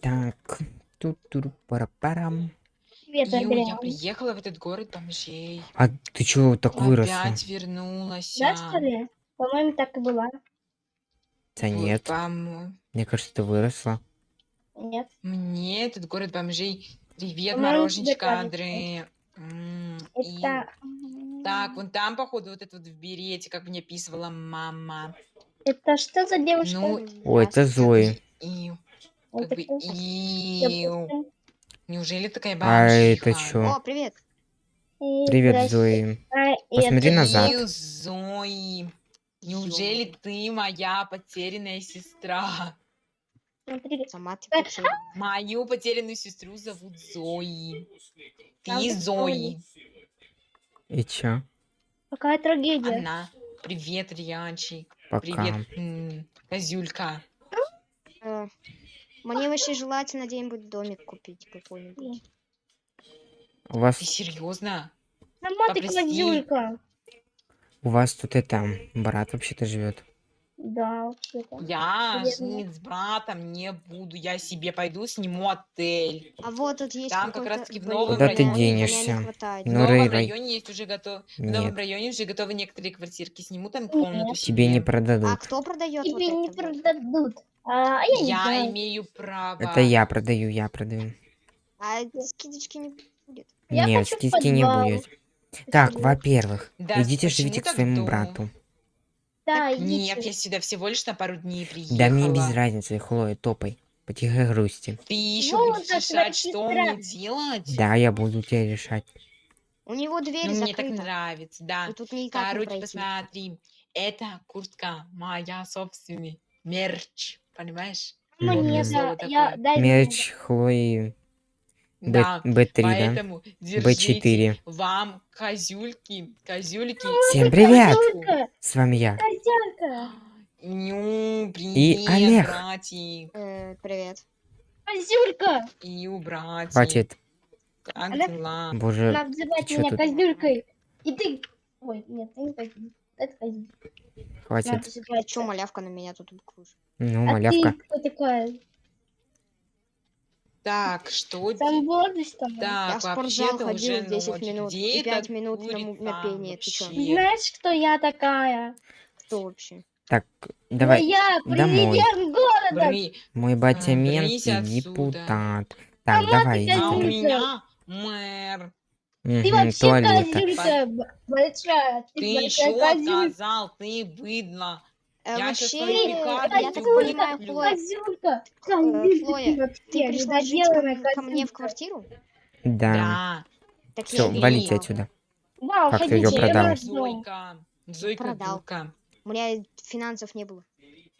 Так, тут тур пара парам Привет, Ю, я приехала в этот город бомжей. А ты чего так выросла? Опять вернулась. Да, что ли? По-моему, так и была. Да нет, мне кажется, ты выросла. Нет. Мне этот город бомжей. Привет, мороженечка, тебе кажется. Андре. М, и- Это... Так, вон там, походу, вот это вот в берете, как мне описывала мама. Это что за девушка? Ну, Ой, это Зои. Это как бы. Неужели такая А это чё? О, привет. Привет. Зои. А, Посмотри назад. Зои. Неужели ты моя потерянная сестра? Сама ты потеряна. Мою потерянную сестру зовут Зои. Ты Зои. И чё? Какая трагедия. Она. Привет, Рианчик. Пока. Привет, Козюлька. Мне вообще желательно где-нибудь домик купить какой-нибудь. У вас, Ты серьезно? Сама ты козюлька. у вас тут это, брат вообще-то живет. Да, вообще-то. Я жить с братом не буду. Я себе пойду сниму отель. А вот тут есть Там как какой-то раз-таки в блин, новом Куда ты район, меня денешься? В Ну, новом Рэй, районе есть уже готов. В новом районе уже готовы некоторые квартирки. Сниму там комнату тебе не себе. А продадут. кто продает вот Тебе не это вот? продадут. А, я не Я знаю. имею право. Это я продаю, я продаю. А скидочки не будет. Я Нет, хочу в скидки не подвал. будет. Так, во-первых, Да, идите почему живите к так своему долго? брату. Да, Нет, идите. я сюда всего лишь на пару дней приехала. Да мне без разницы, Хлоя, топай. По тихой грусти. Ты еще Вот будешь это твоя решать, что сестра. мне делать? Да, я буду тебе решать. У него дверь Ну, мне так закрыта. нравится, да. И тут никак не Короче, пройти. посмотри. Это куртка моя собственная. Мерч. Понимаешь? Ну, Модное нет, да, я, дай мне. Мерч Хлои Б- Да. Б3, да? Поэтому держите Б4. вам козюльки, козюльки. Всем привет! Козюлька, С вами я. козярка, Ню, привет, Олег. братик. Э, привет. козюлька. Ию, братик. Хватит. Как Олег. дела? Боже, чё меня тут? козюлькой. И ты... Ой, нет, ты не козюлька. Хватит. называть Чё, так. малявка на меня тут быкуешь? Ну, А малявка. ты кто такая? Так, что де- возраст там? Я Так, в спортзал ходил уже 10 ночь. минут Где и 5 этот минут на, на там пение. Ты чё? Знаешь, кто я такая? Кто вообще? Так, давай. Ну, я домой. президент города. Бри- Мой батя А, мент и депутат. Так, Сама давай, А у меня мэр. Ты вообще туалета. козюлька большая. Ты, Ты еще козюлька. сказал, ты быдло. Э, Я вообще, э, я так тебе понимаю, Козюлька. э, Хлоя, ты пришла жить ко, ко мне в квартиру? Да. Да. Так Все, я валите отсюда. Да, Как ты я продал? Зойка. Зойка Продал. У меня финансов не было.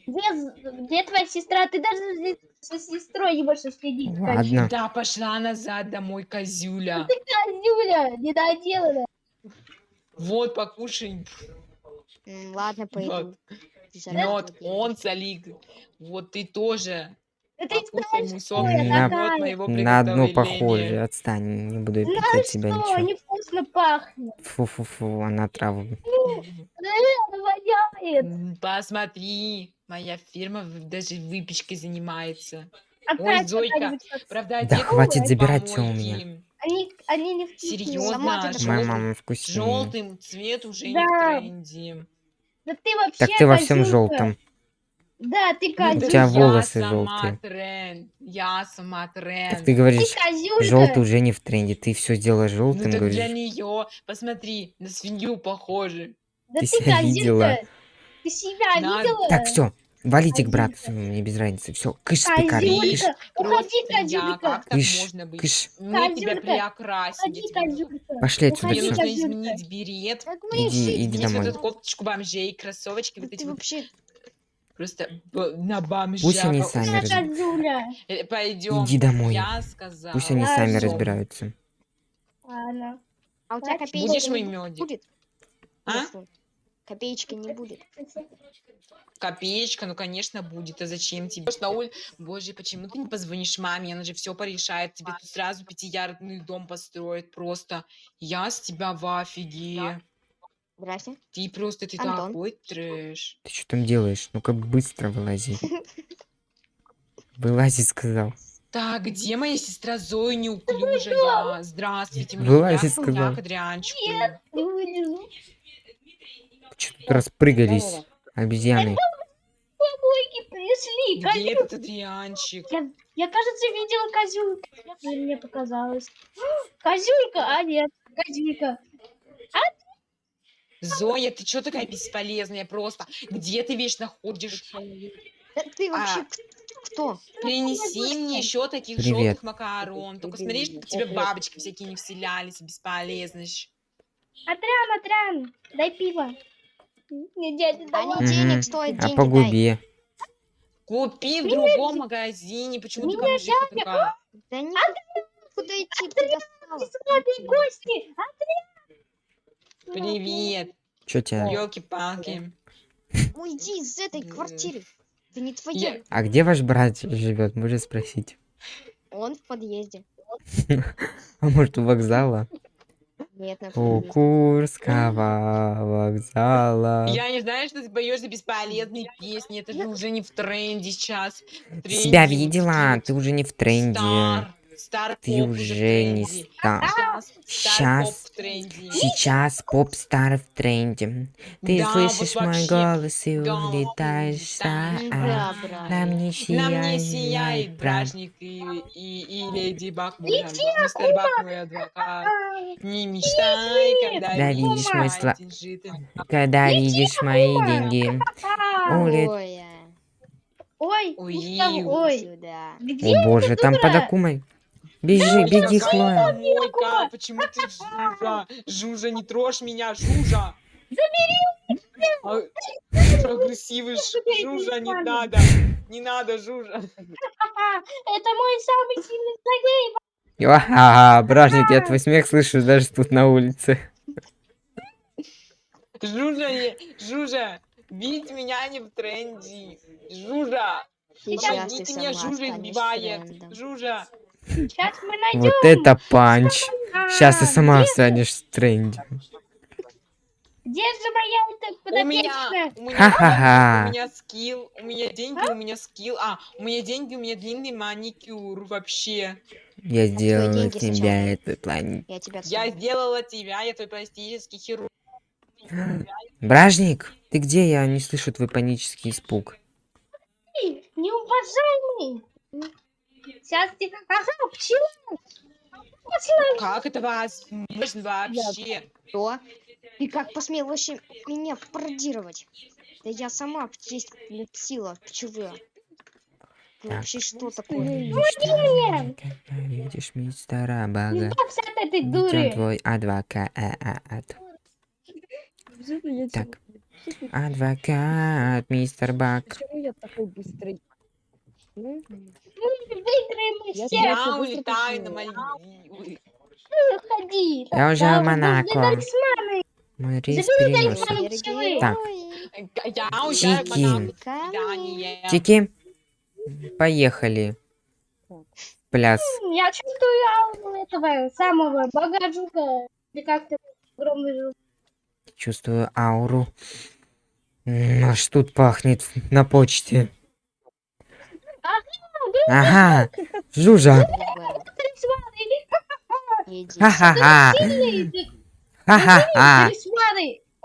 Где, где твоя сестра? Ты даже со сестрой не можешь следить. Ладно. Да, пошла назад домой, козюля. Козюля, недоделанная. Вот, покушай. Ладно, пойду. Вот. Он солик. Вот ты тоже. Это не На- На одну приготовления. похожую. Отстань, не буду Знаешь писать тебя что, ничего. невкусно пахнет. Фу-фу-фу, она траву. Она воняет. М, Посмотри, моя фирма в- даже выпечкой занимается. Опять Зойка, Правда, Да хватит забирать всё у меня. Они, они не вкусные. Серьезно, желтый- Моя мама вкуснее. Желтый цвет уже не Да. в тренде. Да ты вообще Так ты во всем желтом. Да, ты Ну, козюлька. У тебя я волосы сама желтые. тренд. Я сама тренд. Так ты Ты говоришь, желтый уже не в тренде. Ты все сделаешь Ну желтым, для говоришь. нее, посмотри, на свинью похоже. Да Ты ты себя видела? Ты себя Надо- видела? Так, все, валите к брату мне без разницы. Все, кыш с пекарни, кыш. Уходи, я, козюлька. Кыш, можно быть? кыш. Мне тебя Козюлька, приокрасить. Уходи, я тебе говорю. козюлька. Пошли отсюда, Мне Уходи, всё. нужно изменить берет, Иди, решили. иди надеть вот домой. эту кофточку бомжей, кроссовочки, вот Да эти ты вот вообще... просто на бомжа. Пусть они сами Она раз- козюля. Э, Пойдем. Иди домой. Я сказала. Пусть они Да, сами разбираются. Ладно. А у тебя копеечки Будешь мой медик? будет? А? Копеечки не будет. Копеечка, ну конечно будет. А зачем тебе? На улицу. Боже, почему ты не позвонишь маме? Она же все порешает. Тебе тут сразу пятиярдный дом построит. Просто я с тебя в офиге. Здрасте. Ты просто ты Антон. такой трэш. Ты что там делаешь? Ну-ка быстро вылази. Вылази, сказал. Так, где моя сестра Зоя неуклюжая? Здравствуйте, мне мягко, сказал. мягко, дрянчику. Не вылезу. Чё тут распрыгались? Обезьяны. Помойки пришли. Где этот дрянчик? Я, я, кажется, видела козюлька. Или мне показалось. Козюлька, а нет, козюлька. Зоя, ты чё такая бесполезная просто? Где ты вечно ходишь? Да ты вообще А. кто? Принеси мне еще таких Привет. желтых макарон. Только смотри, чтобы тебе бабочки всякие не вселялись, бесполезность. Атрян, Атрян, дай пиво. Не, дядя, А давай. не денег Мгм. стоит, А деньги по дай. губе. Купи в другом магазине. Почему ты бомжиха такая? Да не куда идти, ты достала. Гости. Привет. Чё тебе? Елки-палки. Уйди из этой квартиры. Это не Я- твоя. А где ваш брат живет? Можно спросить. Он в подъезде. А может у вокзала? Нет, на У. Курского вокзала. Я не знаю, что ты поешь за бесполезные песни. Это же уже не в тренде сейчас. Себя видела? Ты уже не в тренде. Стар. Стар Ты уже не стар. Сейчас стар Щас. поп. Сейчас поп-стар в тренде. Ты Да, слышишь вот мой голос и Да, улетаешь стар. Да, брат. На мне сияет сияет бражник и, и, и леди Баг мой адвокат. Мистер Баг мой адвокат. Не мечтай, когда Да, видишь мой сла-. Когда видишь мои деньги. Улет- Ой, Ой, Ой, ой. где О боже, там под дура? Акумой. Бежи, беги, Хлоя. помойка? Почему ты Жужа? Жужа, не трожь меня, Жужа! Забери! Жужа агрессивный, Ж- Жужа, не надо! Не надо, Жужа! Это мой самый сильный злодей. Ага, бражник, я твой смех слышу даже тут на улице. Жужа, не- Жужа! Бить меня не в тренде! Жужа! Помогите сама Жужа избивает! Жужа! Сейчас мы найдем. Вот это панч. Сейчас ты А, сама где- станешь в тренде. Где же моя эта У меня, подопечная? у меня, Ха-ха-ха. у меня скилл, у меня деньги, у меня скилл, а, у меня деньги, у меня длинный маникюр вообще. Я сделала деньги тебя сначала. этот план. Я тебя Я сделала тебя, я твой пластический хирург. Бражник, ты где? Я не слышу твой панический испуг. Неуважаемый. Сейчас ты... Ага, пчела. Как это возможно вообще? Что? Ты как посмел вообще меня пародировать? Да я сама есть сила пчелы. Ты Так. вообще что такое? меня. Когда видишь мистера Бага, Избавься от этой дуры. твой адвокат. Так, адвокат, мистер Баг. Почему я такой быстрый? Выиграем все. Я улетаю на? Мальдивы. Ходи. Я уже Монако. талисман. пчелы. Так. Чики. Тики, поехали. Пляс. Я чувствую ауру этого самого богатжука. Или как-то огромный жук. Чувствую ауру. Аж тут пахнет на почте. Ага, Жужа. Ха-ха-ха. Ты Ха-ха-ха.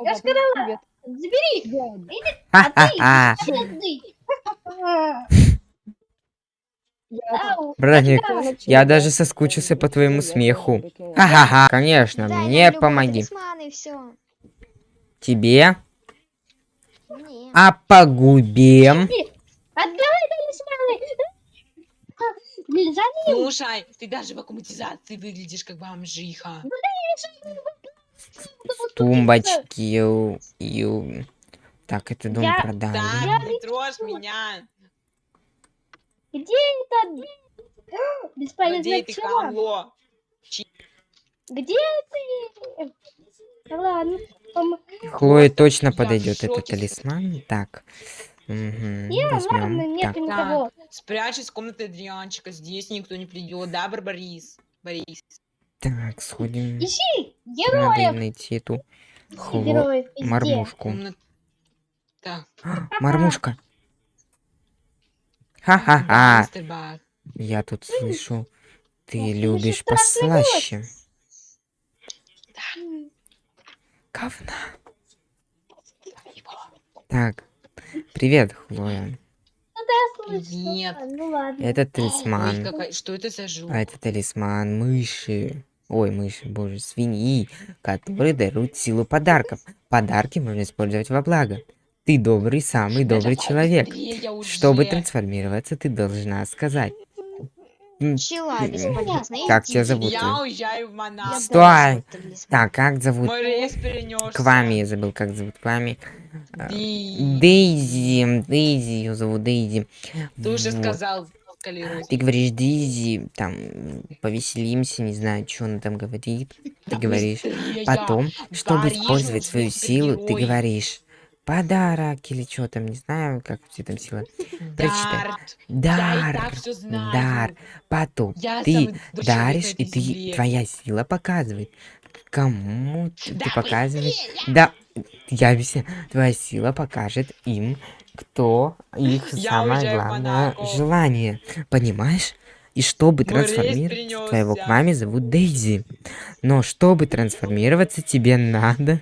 Я сказала, привет. забери. Да, Ха-ха-ха. Отдай. я даже да, соскучился по твоему смеху. Ха-ха-ха. Конечно, мне помоги. Тебе, а по губе. Отдай талисманы. Блин, за Слушай, ты даже в аккуматизации выглядишь как бомжиха. Тумбочки. ю- ю. Так, это дом Я- продали. Так, не трожь меня. Где это? Где ты пчела. хамло? Где ты? Да Ладно. Хлое точно Я подойдет этот талисман. Так. Мгм, Не, ладно, возьмем. нет Так, никого. Спрячь из комнаты Адрианчика, здесь никто не придет, да, Барбарис? Борис. так, сходим. Ищи Надо героев. найти эту хло... Героев везде. мормушку. Комната. Так, А, Мормушка. Ха-ха-ха. мистер. Я тут слышу, ты слышу любишь страшный голос. послаще. Говна. Так, привет, Хлоя. ну Нет. Ну ладно. Это Ой, талисман. какая- Что это за жук? А это талисман мыши. Ой, мыши, боже, свиньи, которые даруют силу подарков. Подарки можно использовать во благо. Ты добрый, самый добрый человек. Чтобы трансформироваться, ты должна сказать. Пчела бесполезная. Как тебя зовут? Я уезжаю в Монако. Стой! Так, как зовут? Мой рейс перенесся. Квами, я забыл, как зовут Квами. А, Ди. Дейзи, Дейзи, ее зовут Дейзи. Ты уже сказал. Ты говоришь, Дейзи, там, повеселимся, не знаю, что она там говорит. Ты говоришь. Потом, чтобы использовать свою силу, ты говоришь подарок или что там, не знаю, как у тебя там сила. Прочитай. Дар, все дар. Потом Я ты даришь, и ты, твоя сила показывает, кому Да ты показываешь. Да, я объясняю. Твоя сила покажет им, кто их Я самое главное Монако. желание. Понимаешь? И чтобы трансформироваться, твоего перенесся. Квами зовут Дейзи. Но чтобы трансформироваться, тебе надо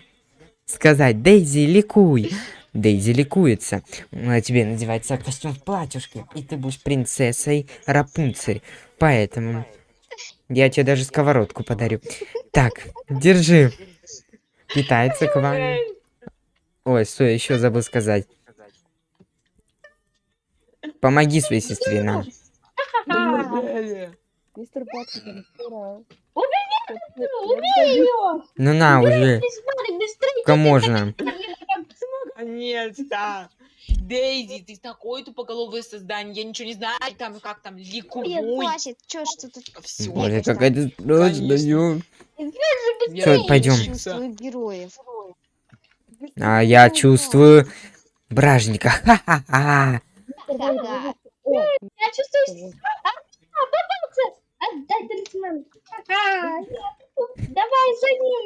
сказать Дейзи, ликуй. Дейзи ликуется. А тебе надевается костюм в платьюшке, и ты будешь принцессой Рапунцель. Поэтому я тебе даже сковородку подарю. Так, держи. Питается к вами. Ой, стой, еще забыл сказать. Помоги своей сестре, на. Мистер Патрик! Ну на, уже. Сколько можно? Наконец-то. Дейзи, ты такое тупоголовое создание. Я ничего не знаю, там как там, Нет, ликуй. плачет. Чё ж ты? Все. Боже, просто- какая ты страшная. Всё, пойдём. Чувствую героев. А я чувствую бражника. Ха-ха-ха. Я чувствую... А, а! Отдай талисман! Я- Давай за ним!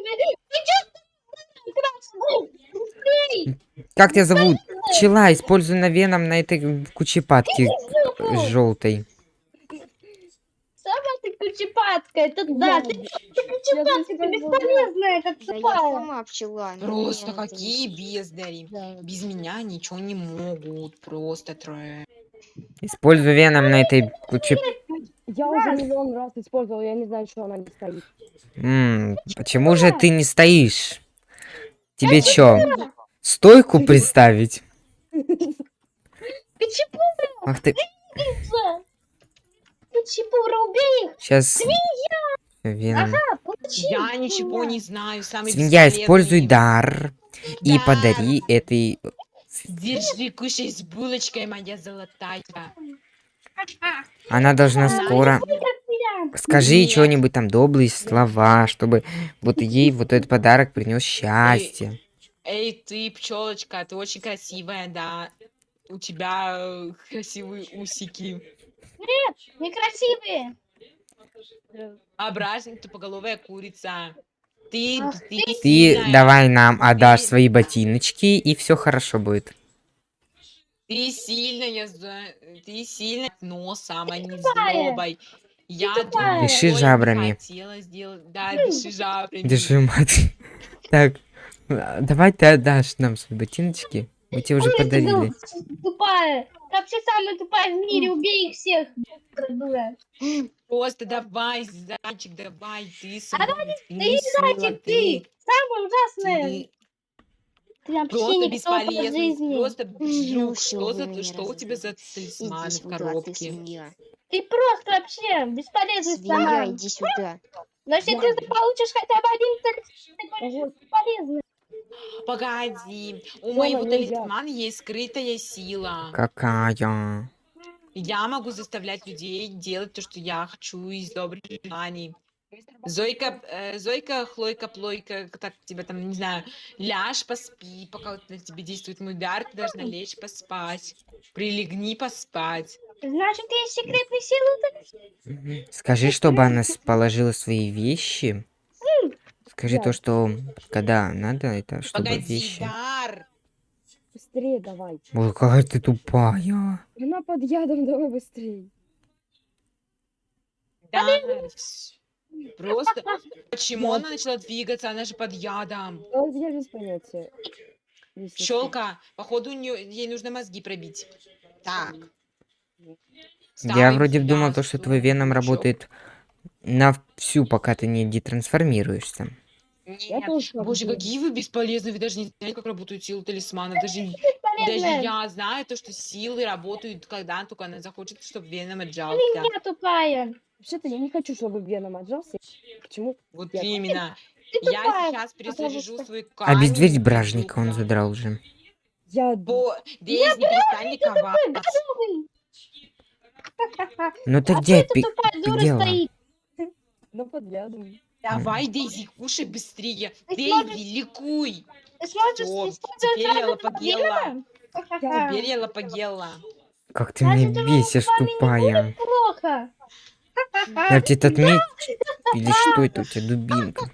Как тебя зовут? Пчела, используй на веном на этой кучепатке желтой. Сама ты кучепатка, это да, ты, ты кучепатка, ты бесполезная, как Да сама пчела. Просто какие бездари. Да. Без меня ничего не могут. Просто трэш. Используй веном на этой куче... Я уже миллион раз использовал, я не знаю, что она не стоит. М, Почему же ты не стоишь? Тебе чё, стойку представить? Ах ты, кучепура, убей их, сейчас... Веном. а, получи. Я ничего не знаю. Самый Свинья, используй дар и Да. подари этой... Держи, кушай с булочкой, моя золотая. Она должна скоро... Скажи Нет. что-нибудь там, добрые слова, чтобы вот ей вот этот подарок принес счастье. Эй, ты, пчелочка, ты очень красивая, да. У тебя э, красивые усики. Некрасивые. Ображенная тупоголовая курица. Ты, Ах ты, Ты сильная. давай нам отдашь Ты- свои ботиночки, и все хорошо будет. Ты сильная, за- ты сильная носом, а не злобой. Я Дыши жабрами. хотела сделать. Да, дыши жабрами. Держи, мать. Так, а, давай ты отдашь нам свои ботиночки. Мы тебе уже подарили. Тупая. Вообще самая тупая в мире, убей их всех. Просто давай, зайчик, давай, ты А свой, Ты зайчик, ты. Самая ужасная. Ты вообще просто бесполезный, жизни. просто Ну жук. Что, за, что у тебя за талисманы в сюда, ты коробке? Ты просто вообще бесполезный Свинья, сама. иди сюда. Но если ты получишь хотя бы один талисман, ты будешь Ого, бесполезный. Погоди, у Дома моего талисмана есть скрытая сила. Какая? Я могу заставлять людей делать то, что я хочу из добрых желаний. Зойка, э, Зойка, Хлойка, Плойка, так тебя там, не знаю, ляжь, поспи, пока вот на тебе действует мой дар, ты должна лечь поспать. Прилегни поспать. Значит, есть секретные силы. Скажи, чтобы она положила свои вещи. Скажи Да. то, что когда надо, это чтобы Погоди, вещи. дар! быстрее давай. Ой, какая ты тупая. Она под ядом, давай быстрее. Да, Просто почему она начала двигаться? Она же под ядом. Я без понятия. Щелка, походу, ей нужно мозги пробить. Так. Я вроде думал, то, что твой веном работает на всю, пока ты не детрансформируешься. Я Нет, тоже Боже, какие вы бесполезные, вы даже не знаете, как работают силы талисмана. Даже, даже я знаю то, что силы работают, когда только она захочет, чтобы веном отжался. Я тупая. Вообще-то я не хочу, чтобы Веном отжался. Почему? Вот Я- именно. Ты Я тупая, сейчас перезаряжу свой камень. Обезвредить и бражника он задрал уже. Я... Бо... Дейзи, перестань ликовать. Ну так А где это тупая дура дела? стоит? Ну, подглядывай. Давай, Дейзи, кушай быстрее. Ты Дейзи, ликуй. Ты ты смотришь теперь я? Ха-ха-ха. Теперь я лопагела. Как ты меня бесишь, тупая. Плохо. Я тебе этот меч... Или что это у тебя, дубинка?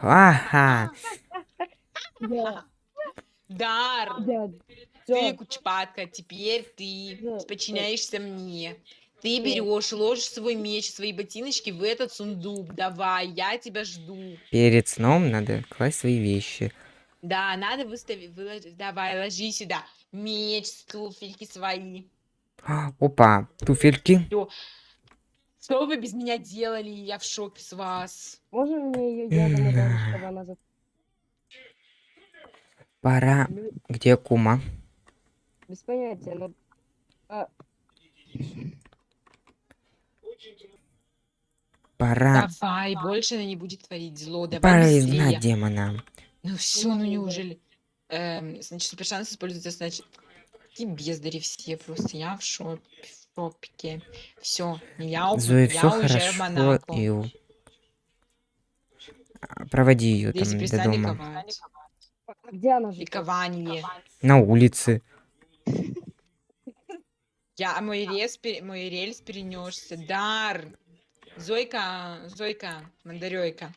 Ага. Дар, ты кучпатка, теперь ты подчиняешься мне. Ты берешь, ложишь свой меч, свои ботиночки в этот сундук. Давай, я тебя жду. Перед сном надо класть свои вещи. Да, надо выставить, выложить. Давай, ложи сюда. Меч, туфельки свои. А, Опа, туфельки. Что вы без меня делали? Я в шоке с вас. Можно мне ее ударить, чтобы она... за- Пора. Где кума? Без понятия, но... Пора. Давай, больше она не будет творить зло. Давай Пора изгнать демона. Ну все, ну неужели? Эм, значит, супер шанс используется, значит, какие бездари все просто. Я в шоке. В шопике. Все, я, у- Зои, я все в хорошо. Монако. И... А, Проводи ее там до перестань дома. ликовать. Где она живет? Ликование. На улице. Я, мой, рез, пере- мой рельс перенесся. Дар. Зойка, Зойка, Мандарёйка.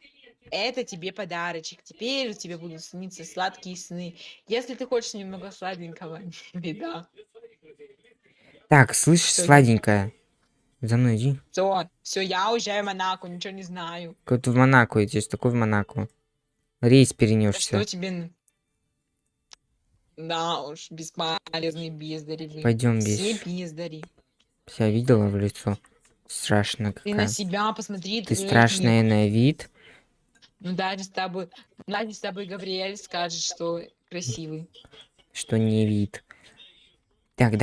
Это тебе подарочек. Теперь тебе будут сниться сладкие сны. Если ты хочешь немного сладенького, беда. Так, слышишь, иди. сладенькая. За мной иди. Все, все, я уезжаю в Монако, ничего не знаю. Как ты в Монако идешь, такой в Монако. Рейс перенесся. Что тебе... Да уж, бесполезные бездари. Пойдем Все без. бездари. Вся видела в лицо. Страшно Ты какая. на себя посмотри. Ты трекни. страшная на вид. Ну даже с тобой, даже с тобой Габриэль скажет, что красивый. что не вид. Так,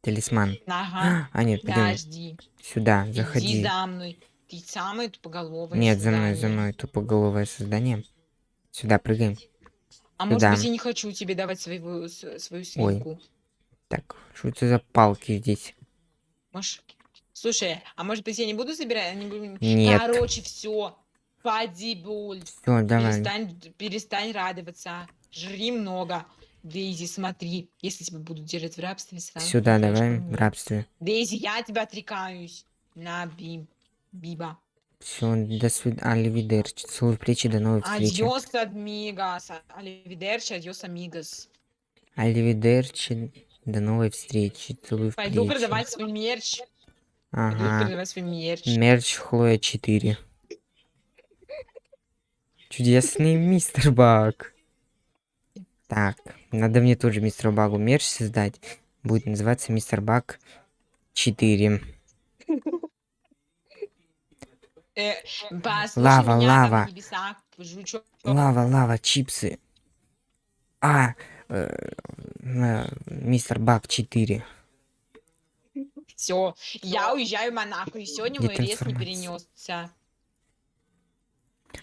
Талисман. Ага. А, нет, Подожди. сюда, Иди заходи. за мной. Ты самое тупоголовое Нет, за мной, за создание. мной, тупоголовое создание. Сюда, прыгаем. А может Сюда. быть, я не хочу тебе давать свою, свою свинку. Так, что это за палки здесь? Может... Слушай, а может быть, я не буду собирать? Не. Нет. Короче, все. Поди, буль. Все, давай. Перестань, перестань радоваться. Жри много. Дейзи, смотри. Если тебя будут держать в рабстве, сразу Сюда давай, в рабстве. Дейзи, я тебя отрекаюсь. На, Бим. Биба. Все, до свидания. Аливидерчи. Целую плечи, до новой встречи. Адьос, адмигас. Аливидерчи, адьос, амигос. Аливидерчи. До новой встречи. Целую Пойду плечи. продавать свой мерч. Пойду Ага. продавать свой мерч. Мерч Хлоя 4. Чудесный мистер Баг. Так, надо мне тоже мистер Багу мерч создать. Будет называться мистер Баг 4. Э, Лава, лава. Лава, лава, чипсы. А, э, э, мистер Баг 4. Все, я уезжаю в Монако, и сегодня мой рейс не перенесся.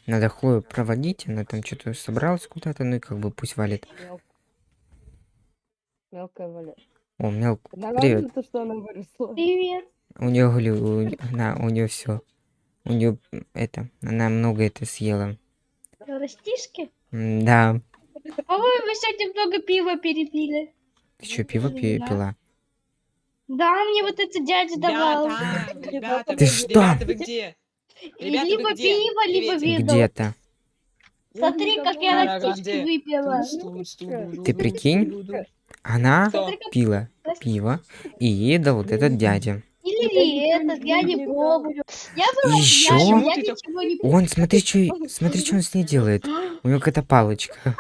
Надо Хлою проводить, она там что-то собралась куда-то, ну и как бы пусть валит. Мел- Мелкая валя. О, мелк, привет. то, что она выросла. Привет. У нее, у, она, у нее все. У нее это, она много это съела. Растишки? Да. По-моему, вы сегодня много пива перепили. Ты что, пиво пи- Да. пила? Да, мне вот этот дядя давал. Ребята, ребята, Ты что? ребята, вы где? И Ребята, либо где? пиво, либо вино. Где-то. Смотри, как я Ага, растишки выпила. Ты прикинь? Она как пила пиво и ей дал вот этот дядя. И Или этот, я не помню. Я была я ничего не помню. Он, смотри, что, смотри, что он с ней делает. У него какая-то палочка.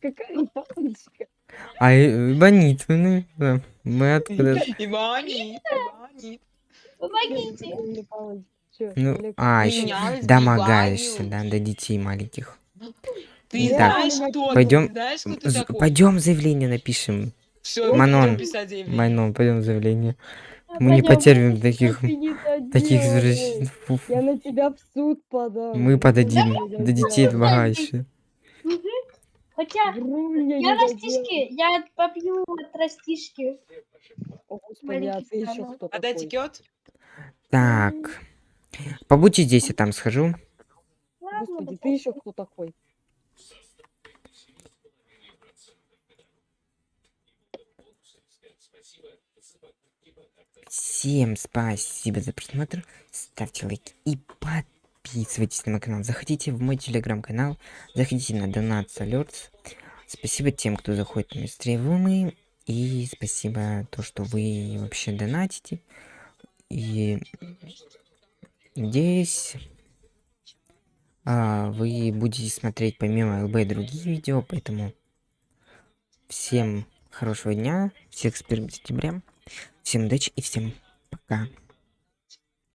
Какая палочка. А Бонит, ну, мы откуда? Иванит, Иванит. Помогите. Ну, Олег? а, еще домогаешься, да, до детей маленьких. Ты Так, знаешь, кто пойдем- Ты знаешь, кто ты такой? Пойдем заявление напишем. Всё, Манон, заявление. Майнон, пойдем заявление. Мы не Пойдём. потерпим таких, не таких извращенцев. Я на тебя в суд подам. Мы подадим Вру, до детей домогающих. Хотя, я не растишки, я попью от растишки. О, Господи, а ты еще кто Отдай такой? текет? Так. Побудьте здесь, я там схожу. Господи, ты еще кто такой? Всем спасибо за просмотр. Ставьте лайки и подписывайтесь на мой канал. Заходите в мой телеграм-канал. Заходите на Donats Alerts. Спасибо тем, кто заходит на стримы. И спасибо то, что вы вообще донатите. И надеюсь, а, вы будете смотреть помимо ЛБ другие видео, поэтому всем хорошего дня, всех с 1 сентября, всем удачи и всем пока.